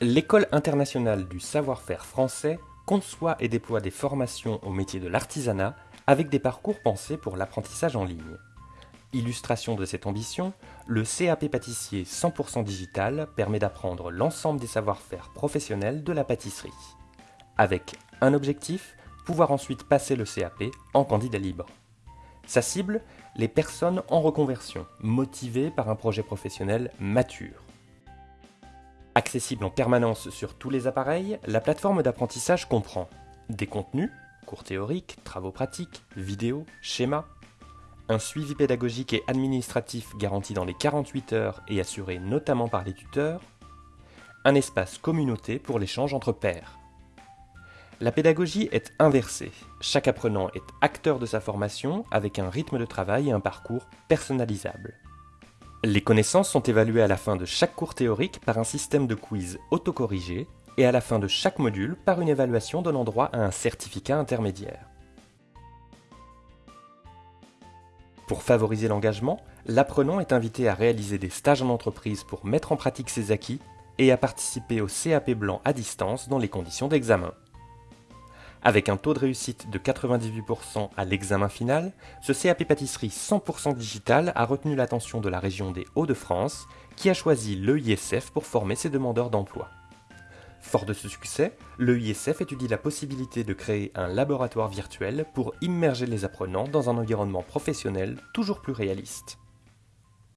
L'École internationale du savoir-faire français conçoit et déploie des formations au métier de l'artisanat avec des parcours pensés pour l'apprentissage en ligne. Illustration de cette ambition, le CAP pâtissier 100% digital permet d'apprendre l'ensemble des savoir-faire professionnels de la pâtisserie. Avec un objectif, pouvoir ensuite passer le CAP en candidat libre. Sa cible, les personnes en reconversion, motivées par un projet professionnel mature. Accessible en permanence sur tous les appareils, la plateforme d'apprentissage comprend des contenus, cours théoriques, travaux pratiques, vidéos, schémas, un suivi pédagogique et administratif garanti dans les 48 heures et assuré notamment par les tuteurs, un espace communauté pour l'échange entre pairs. La pédagogie est inversée. Chaque apprenant est acteur de sa formation avec un rythme de travail et un parcours personnalisable. Les connaissances sont évaluées à la fin de chaque cours théorique par un système de quiz autocorrigé et à la fin de chaque module par une évaluation donnant droit à un certificat intermédiaire. Pour favoriser l'engagement, l'apprenant est invité à réaliser des stages en entreprise pour mettre en pratique ses acquis et à participer au CAP blanc à distance dans les conditions d'examen. Avec un taux de réussite de 98% à l'examen final, ce CAP pâtisserie 100% digital a retenu l'attention de la région des Hauts-de-France qui a choisi l'EISF pour former ses demandeurs d'emploi. Fort de ce succès, l'EISF étudie la possibilité de créer un laboratoire virtuel pour immerger les apprenants dans un environnement professionnel toujours plus réaliste.